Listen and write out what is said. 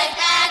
Good